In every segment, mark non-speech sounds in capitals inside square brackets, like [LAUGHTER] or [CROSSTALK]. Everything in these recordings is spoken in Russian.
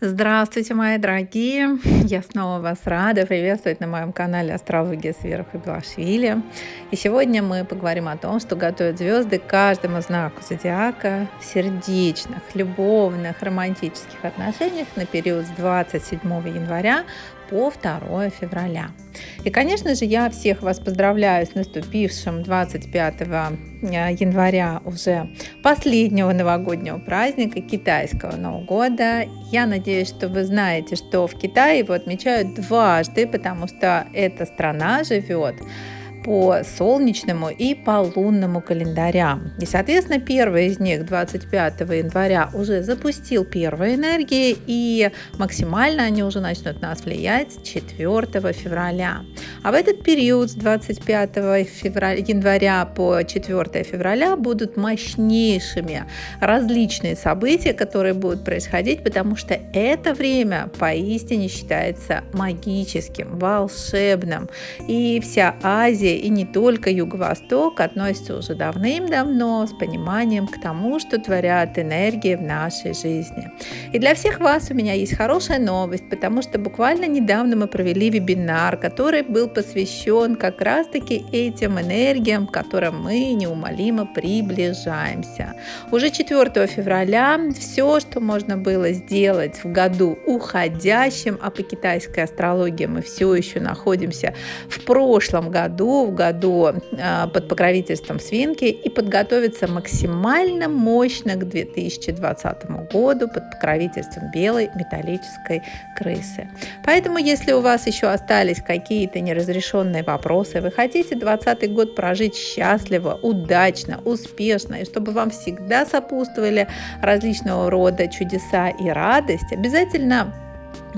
Здравствуйте, мои дорогие! [LAUGHS] Я снова вас рада приветствовать на моем канале Астрология с Верой Хабилашвили. И сегодня мы поговорим о том, что готовят звезды каждому знаку зодиака в сердечных, любовных, романтических отношениях на период с 27 января по 2 февраля. И, конечно же, я всех вас поздравляю с наступившим 25 э, января уже последнего новогоднего праздника китайского Нового года. Я надеюсь, что вы знаете, что в Китае его отмечают дважды, потому что эта страна живет по солнечному и по лунному календарям. И, соответственно, первый из них 25 января уже запустил первые энергии, и максимально они уже начнут нас влиять 4 февраля. А в этот период с 25 февраля, января по 4 февраля будут мощнейшими различные события, которые будут происходить, потому что это время поистине считается магическим, волшебным. И вся Азия и не только Юго-Восток относятся уже давным-давно с пониманием к тому, что творят энергии в нашей жизни. И для всех вас у меня есть хорошая новость, потому что буквально недавно мы провели вебинар, который был посвящен как раз-таки этим энергиям, к которым мы неумолимо приближаемся. Уже 4 февраля все, что можно было сделать в году уходящем, а по китайской астрологии мы все еще находимся в прошлом году, в году а, под покровительством свинки и подготовиться максимально мощно к 2020 году под покровительством белой металлической крысы. Поэтому, если у вас еще остались какие-то неразрешенные вопросы, вы хотите 2020 год прожить счастливо, удачно, успешно, и чтобы вам всегда сопутствовали различного рода чудеса и радость, обязательно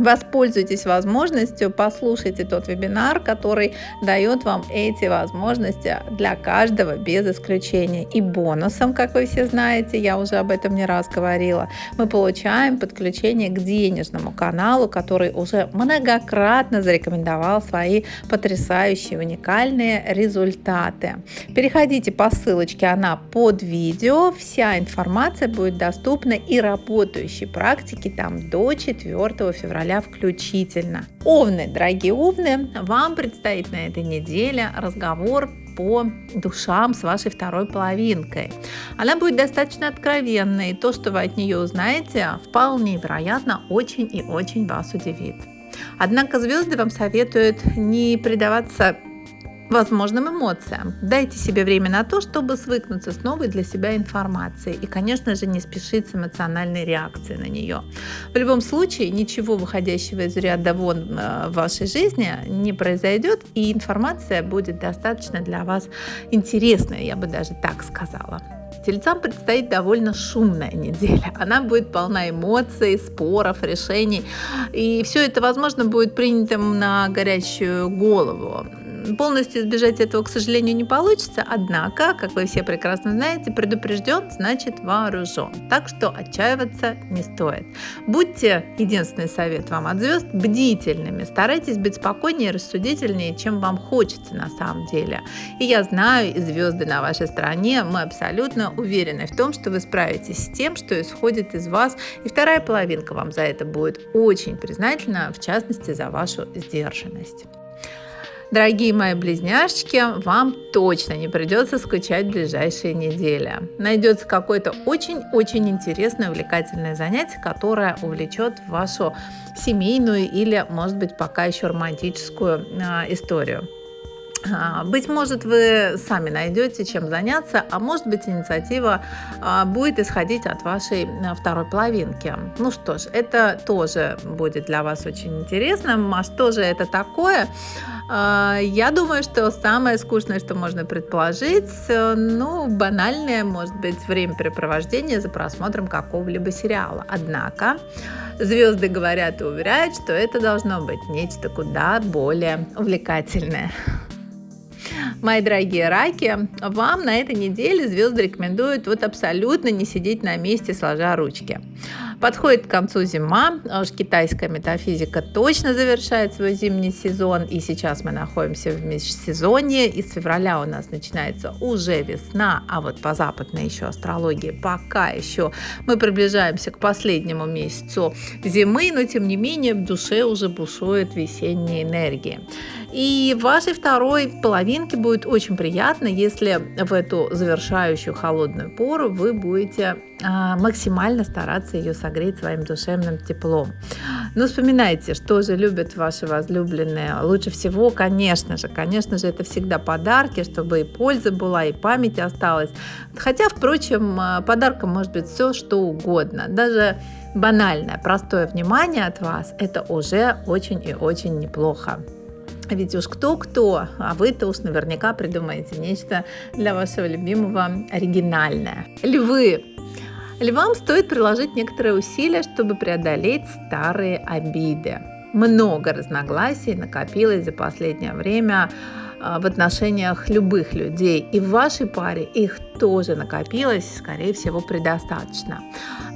Воспользуйтесь возможностью, послушайте тот вебинар, который дает вам эти возможности для каждого без исключения. И бонусом, как вы все знаете, я уже об этом не раз говорила, мы получаем подключение к денежному каналу, который уже многократно зарекомендовал свои потрясающие уникальные результаты. Переходите по ссылочке, она под видео, вся информация будет доступна и работающей практики там до 4 февраля февраля включительно. Овны, дорогие овны, вам предстоит на этой неделе разговор по душам с вашей второй половинкой. Она будет достаточно откровенной, и то, что вы от нее узнаете, вполне вероятно, очень и очень вас удивит. Однако звезды вам советуют не предаваться возможным эмоциям. Дайте себе время на то, чтобы свыкнуться с новой для себя информацией и, конечно же, не спешить с эмоциональной реакцией на нее. В любом случае, ничего выходящего из ряда вон э, в вашей жизни не произойдет, и информация будет достаточно для вас интересная, я бы даже так сказала. Тельцам предстоит довольно шумная неделя. Она будет полна эмоций, споров, решений. И все это, возможно, будет принято на горячую голову. Полностью избежать этого, к сожалению, не получится, однако, как вы все прекрасно знаете, предупрежден значит вооружен. Так что отчаиваться не стоит. Будьте, единственный совет вам от звезд, бдительными. Старайтесь быть спокойнее и рассудительнее, чем вам хочется на самом деле. И я знаю, и звезды на вашей стороне, мы абсолютно уверены в том, что вы справитесь с тем, что исходит из вас, и вторая половинка вам за это будет очень признательна, в частности, за вашу сдержанность. Дорогие мои близняшки, вам точно не придется скучать в ближайшие недели. Найдется какое-то очень-очень интересное, увлекательное занятие, которое увлечет вашу семейную или, может быть, пока еще романтическую э, историю. А, быть может, вы сами найдете, чем заняться, а может быть, инициатива а, будет исходить от вашей второй половинки. Ну что ж, это тоже будет для вас очень интересно. А что же это такое? Я думаю, что самое скучное, что можно предположить, ну, банальное, может быть, времяпрепровождение за просмотром какого-либо сериала. Однако, звезды говорят и уверяют, что это должно быть нечто куда более увлекательное. Мои дорогие раки, вам на этой неделе звезды рекомендуют вот абсолютно не сидеть на месте, сложа ручки. Подходит к концу зима, а уж китайская метафизика точно завершает свой зимний сезон, и сейчас мы находимся в межсезонье, и с февраля у нас начинается уже весна, а вот по западной еще астрологии пока еще мы приближаемся к последнему месяцу зимы, но тем не менее в душе уже бушует весенняя энергия. И вашей второй половинке будет очень приятно, если в эту завершающую холодную пору вы будете максимально стараться ее согреть своим душевным теплом. Но вспоминайте, что же любят ваши возлюбленные. Лучше всего, конечно же, конечно же, это всегда подарки, чтобы и польза была, и память осталась. Хотя, впрочем, а, подарком может быть все, что угодно. Даже банальное, простое внимание от вас – это уже очень и очень неплохо. Ведь уж кто-кто, а вы-то уж наверняка придумаете нечто для вашего любимого оригинальное. Львы. Львам стоит приложить некоторые усилия, чтобы преодолеть старые обиды. Много разногласий накопилось за последнее время а, в отношениях любых людей. И в вашей паре их тоже накопилось, скорее всего, предостаточно.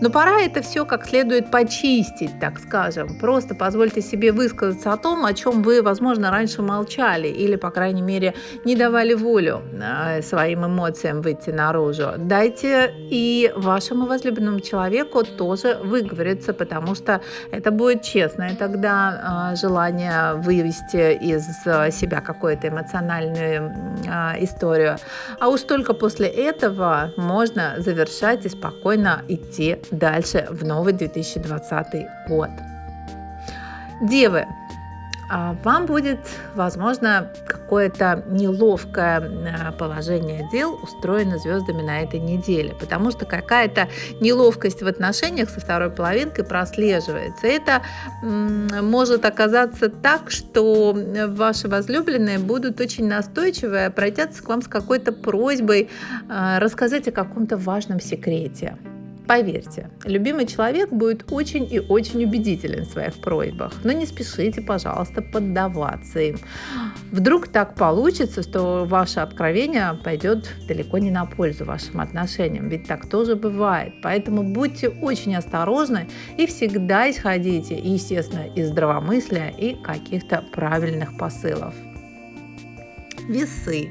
Но пора это все как следует почистить, так скажем. Просто позвольте себе высказаться о том, о чем вы, возможно, раньше молчали или, по крайней мере, не давали волю а, своим эмоциям выйти наружу. Дайте и вашему возлюбленному человеку тоже выговориться, потому что это будет честно, и тогда а, желание вывести из себя эмоциональное эмоциональную а, историю. А уж только после этого можно завершать и спокойно идти дальше в новый 2020 год. Девы, вам будет, возможно, какое-то неловкое э, положение дел устроено звездами на этой неделе, потому что какая-то неловкость в отношениях со второй половинкой прослеживается. Это может оказаться так, что ваши возлюбленные будут очень настойчивы, обратятся к вам с какой-то просьбой э, рассказать о каком-то важном секрете. Поверьте, любимый человек будет очень и очень убедителен в своих просьбах, но не спешите, пожалуйста, поддаваться им. Вдруг так получится, что ваше откровение пойдет далеко не на пользу вашим отношениям, ведь так тоже бывает. Поэтому будьте очень осторожны и всегда исходите, естественно, из здравомыслия и каких-то правильных посылов весы.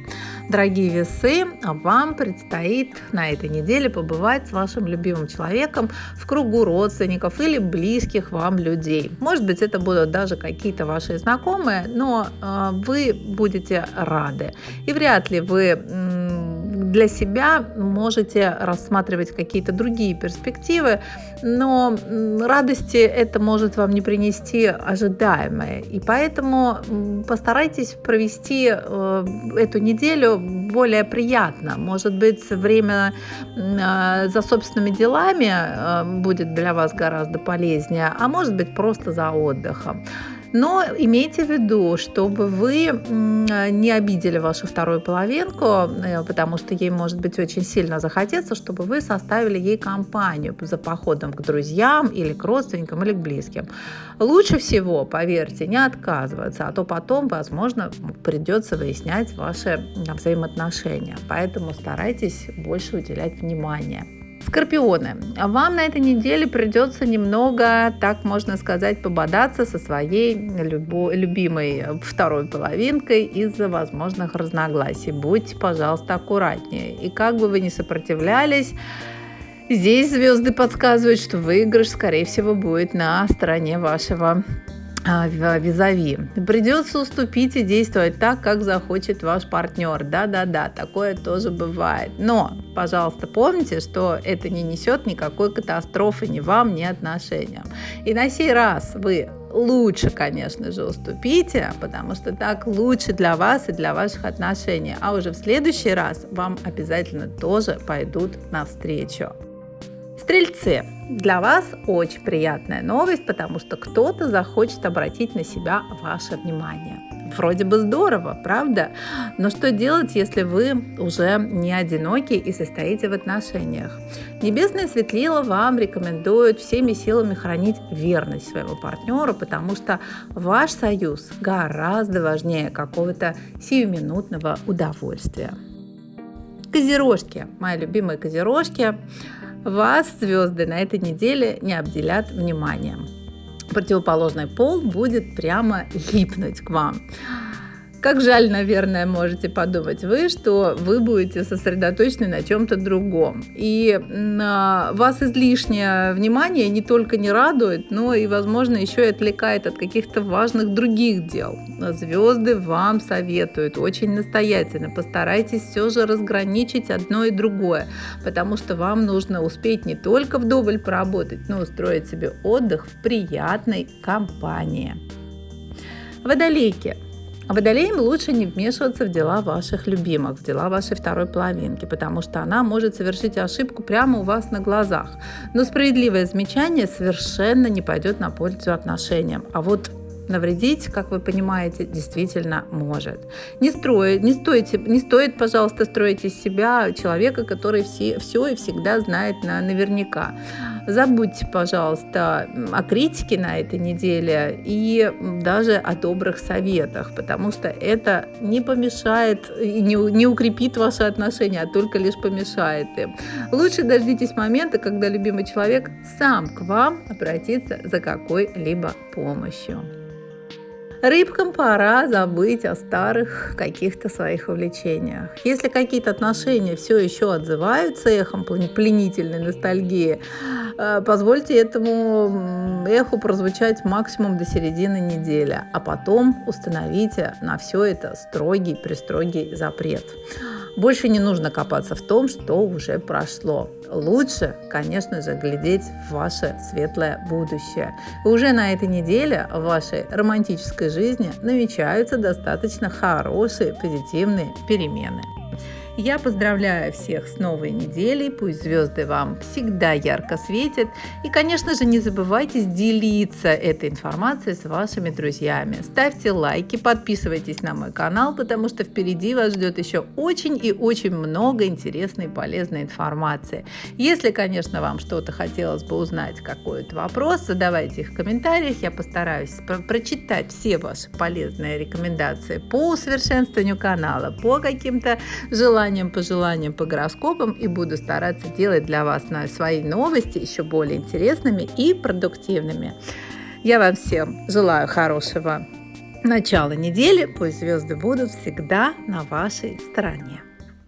Дорогие весы, вам предстоит на этой неделе побывать с вашим любимым человеком в кругу родственников или близких вам людей. Может быть, это будут даже какие-то ваши знакомые, но э, вы будете рады. И вряд ли вы для себя можете рассматривать какие-то другие перспективы, но радости это может вам не принести ожидаемое. И поэтому постарайтесь провести э, эту неделю более приятно. Может быть, время э, за собственными делами э, будет для вас гораздо полезнее, а может быть, просто за отдыхом. Но имейте в виду, чтобы вы не обидели вашу вторую половинку, э, потому что ей может быть очень сильно захотеться, чтобы вы составили ей компанию за походом к друзьям или к родственникам или к близким. Лучше всего, поверьте, не отказываться, а то потом, возможно, придется выяснять ваши взаимоотношения. Поэтому старайтесь больше уделять внимание. Скорпионы, вам на этой неделе придется немного, так можно сказать, пободаться со своей любо- любимой второй половинкой из-за возможных разногласий. Будьте, пожалуйста, аккуратнее. И как бы вы ни сопротивлялись, здесь звезды подсказывают, что выигрыш, скорее всего, будет на стороне вашего визави. Придется уступить и действовать так, как захочет ваш партнер. Да-да-да, такое тоже бывает. Но, пожалуйста, помните, что это не несет никакой катастрофы ни вам, ни отношениям. И на сей раз вы лучше, конечно же, уступите, потому что так лучше для вас и для ваших отношений. А уже в следующий раз вам обязательно тоже пойдут навстречу. Стрельцы, для вас очень приятная новость, потому что кто-то захочет обратить на себя ваше внимание. Вроде бы здорово, правда? Но что делать, если вы уже не одиноки и состоите в отношениях? Небесное светлило вам рекомендует всеми силами хранить верность своему партнеру, потому что ваш союз гораздо важнее какого-то сиюминутного удовольствия. Козерожки, мои любимые козерожки, вас звезды на этой неделе не обделят вниманием. Противоположный пол будет прямо липнуть к вам. Как жаль, наверное, можете подумать вы, что вы будете сосредоточены на чем-то другом. И вас излишнее внимание не только не радует, но и, возможно, еще и отвлекает от каких-то важных других дел. Звезды вам советуют очень настоятельно. Постарайтесь все же разграничить одно и другое, потому что вам нужно успеть не только вдоволь поработать, но устроить себе отдых в приятной компании. Водолейки. А водолеям лучше не вмешиваться в дела ваших любимых, в дела вашей второй половинки, потому что она может совершить ошибку прямо у вас на глазах. Но справедливое замечание совершенно не пойдет на пользу отношениям. А вот навредить, как вы понимаете, действительно может. Не, строить, не, стойте, не стоит, пожалуйста, строить из себя человека, который все, все и всегда знает на, наверняка. Забудьте, пожалуйста, о критике на этой неделе и даже о добрых советах, потому что это не помешает и не, не укрепит ваши отношения, а только лишь помешает им. Лучше дождитесь момента, когда любимый человек сам к вам обратится за какой-либо помощью. Рыбкам пора забыть о старых каких-то своих увлечениях. Если какие-то отношения все еще отзываются эхом пленительной ностальгии, э, позвольте этому эху прозвучать максимум до середины недели, а потом установите на все это строгий-престрогий запрет. Больше не нужно копаться в том, что уже прошло. Лучше, конечно же, глядеть в ваше светлое будущее. Уже на этой неделе в вашей романтической жизни намечаются достаточно хорошие позитивные перемены. Я поздравляю всех с новой неделей, пусть звезды вам всегда ярко светят. И, конечно же, не забывайте делиться этой информацией с вашими друзьями. Ставьте лайки, подписывайтесь на мой канал, потому что впереди вас ждет еще очень и очень много интересной и полезной информации. Если, конечно, вам что-то хотелось бы узнать, какой-то вопрос, задавайте их в комментариях, я постараюсь про прочитать все ваши полезные рекомендации по усовершенствованию канала, по каким-то желаниям, желаниям, пожеланиям, по гороскопам и буду стараться делать для вас свои новости еще более интересными и продуктивными. Я вам всем желаю хорошего начала недели. Пусть звезды будут всегда на вашей стороне.